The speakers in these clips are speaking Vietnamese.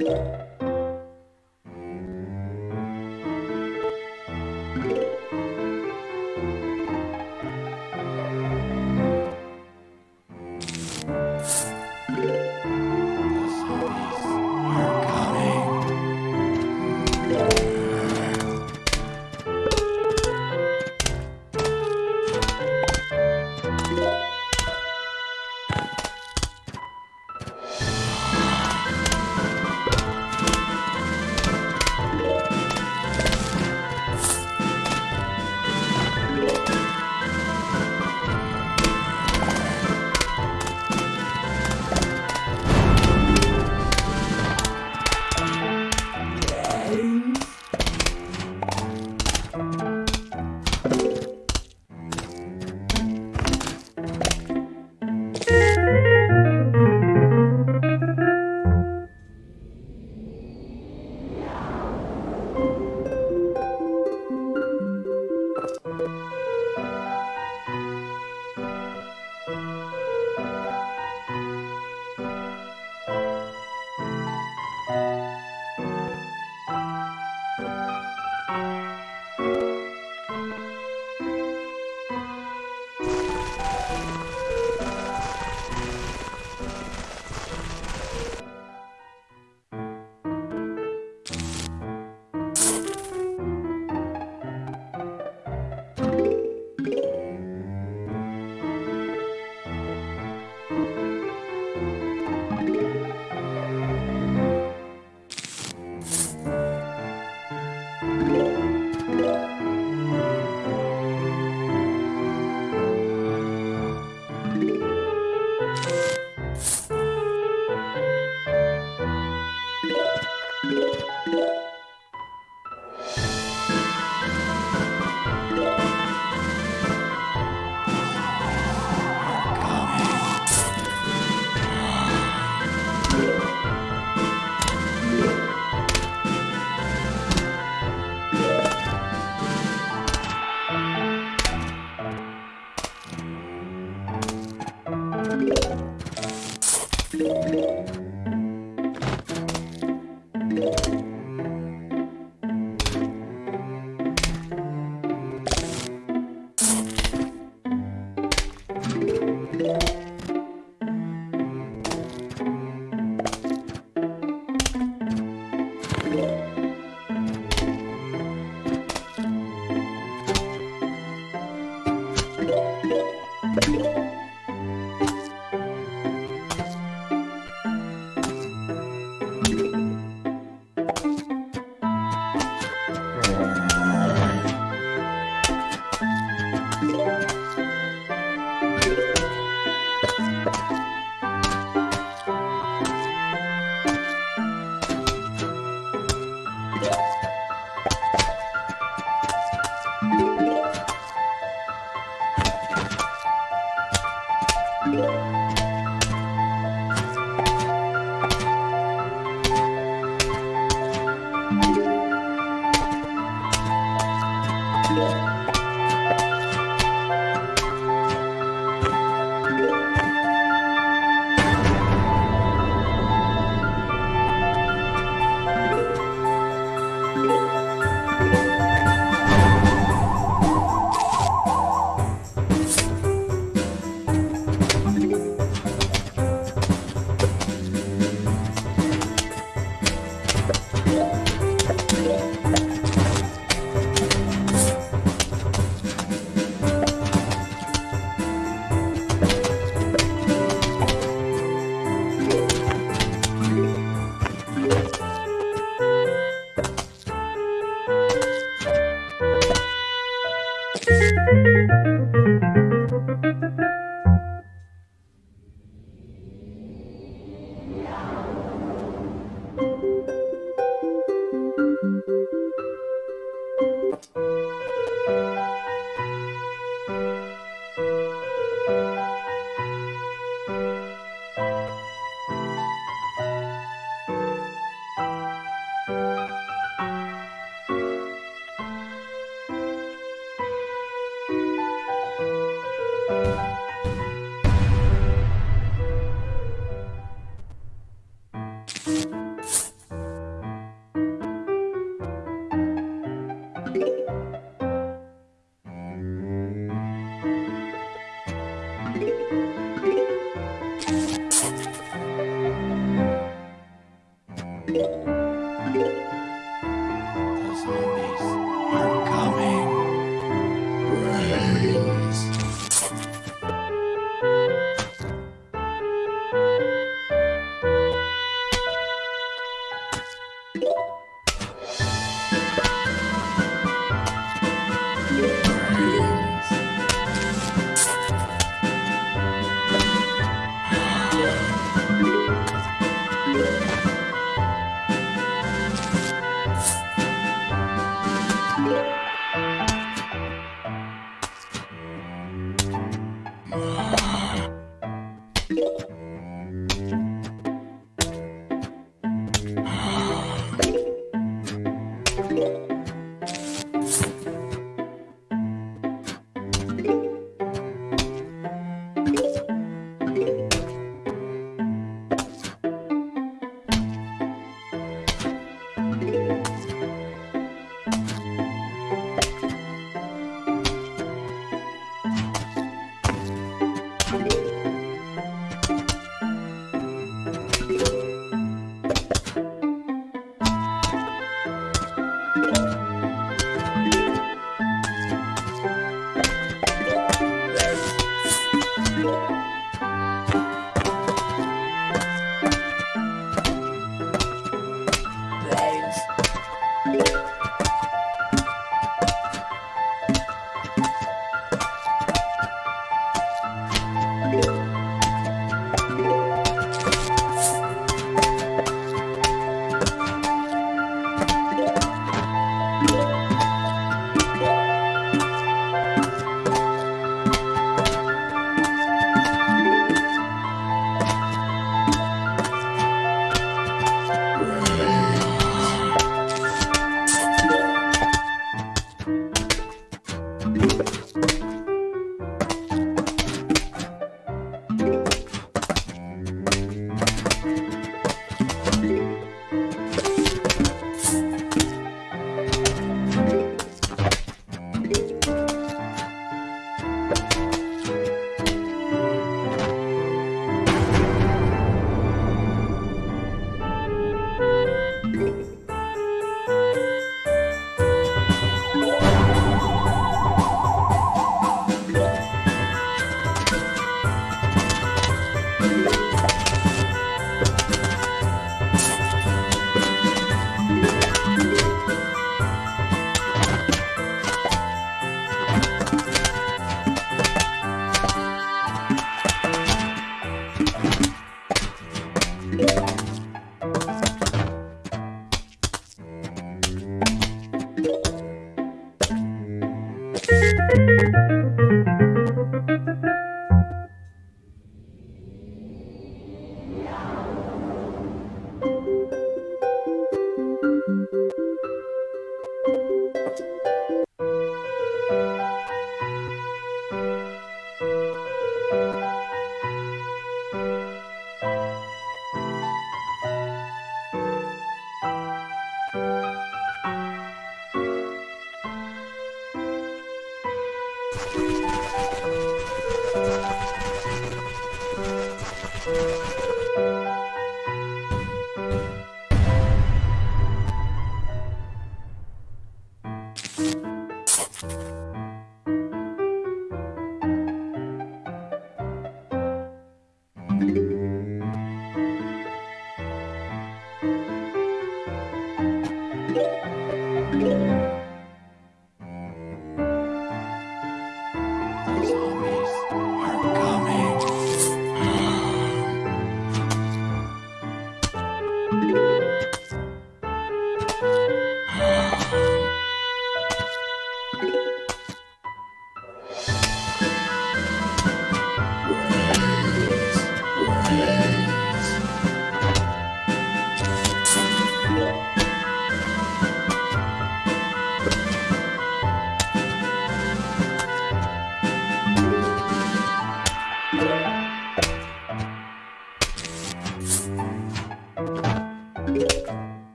you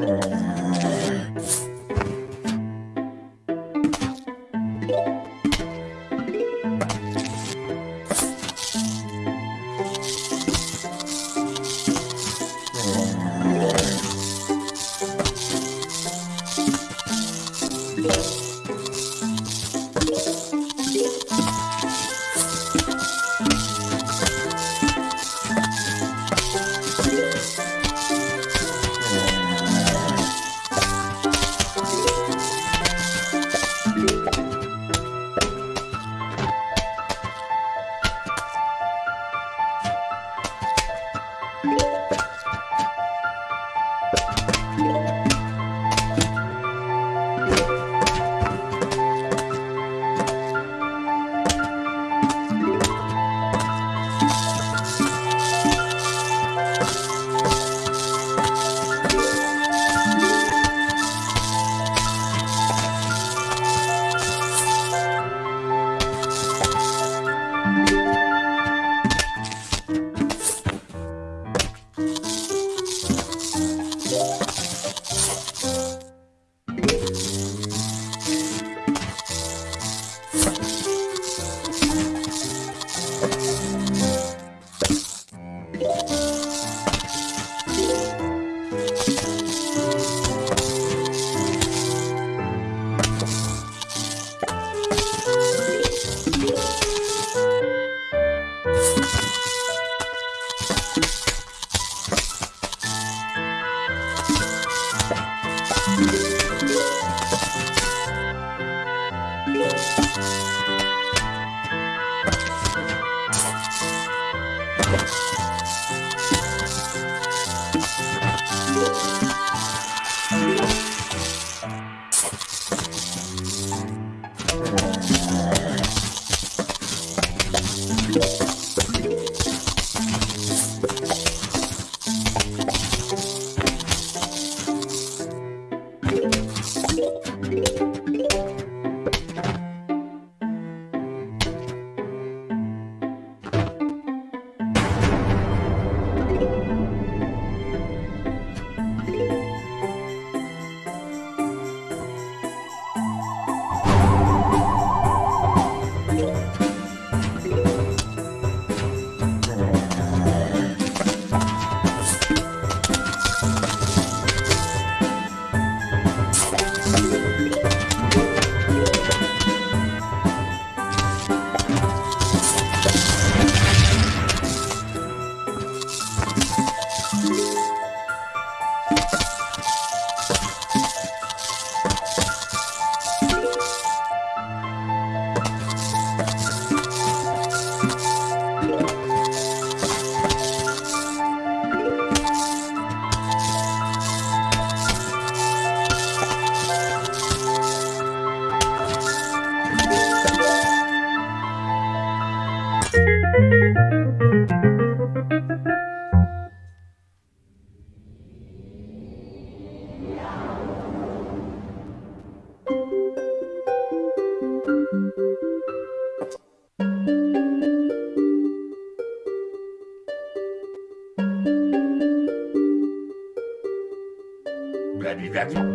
Yeah.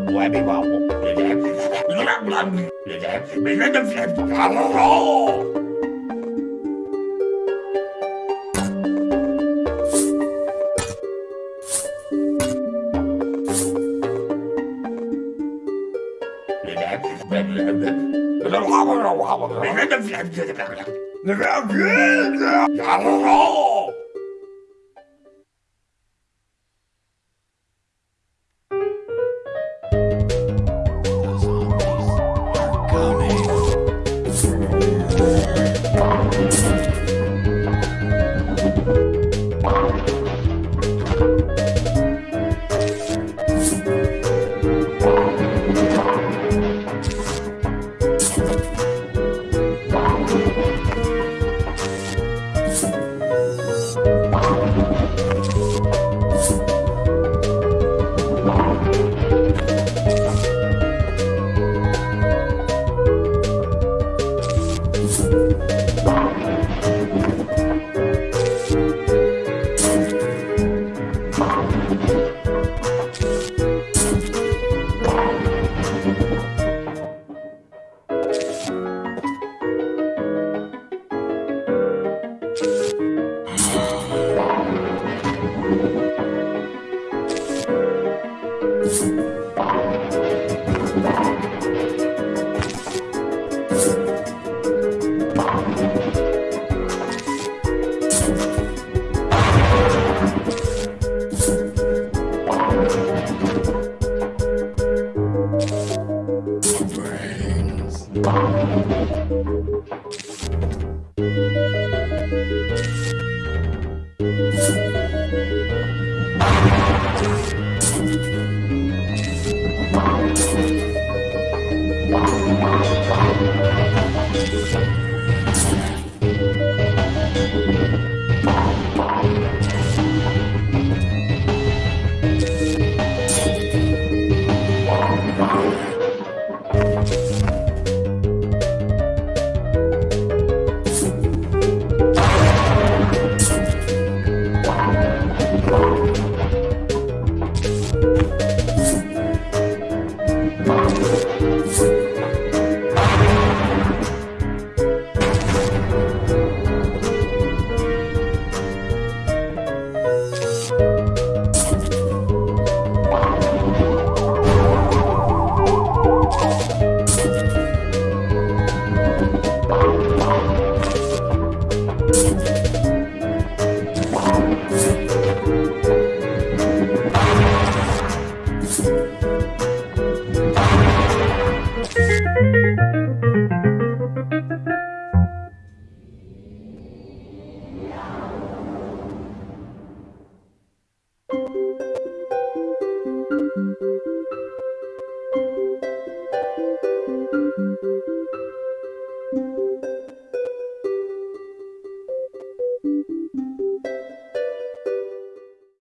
Tụi em đi vào một Để đẹp Nó lắm lắm Để đẹp Mày lấy đâm đẹp Thảo rồi Nó lắm lắm Mày lấy đâm đẹp Thảo rồi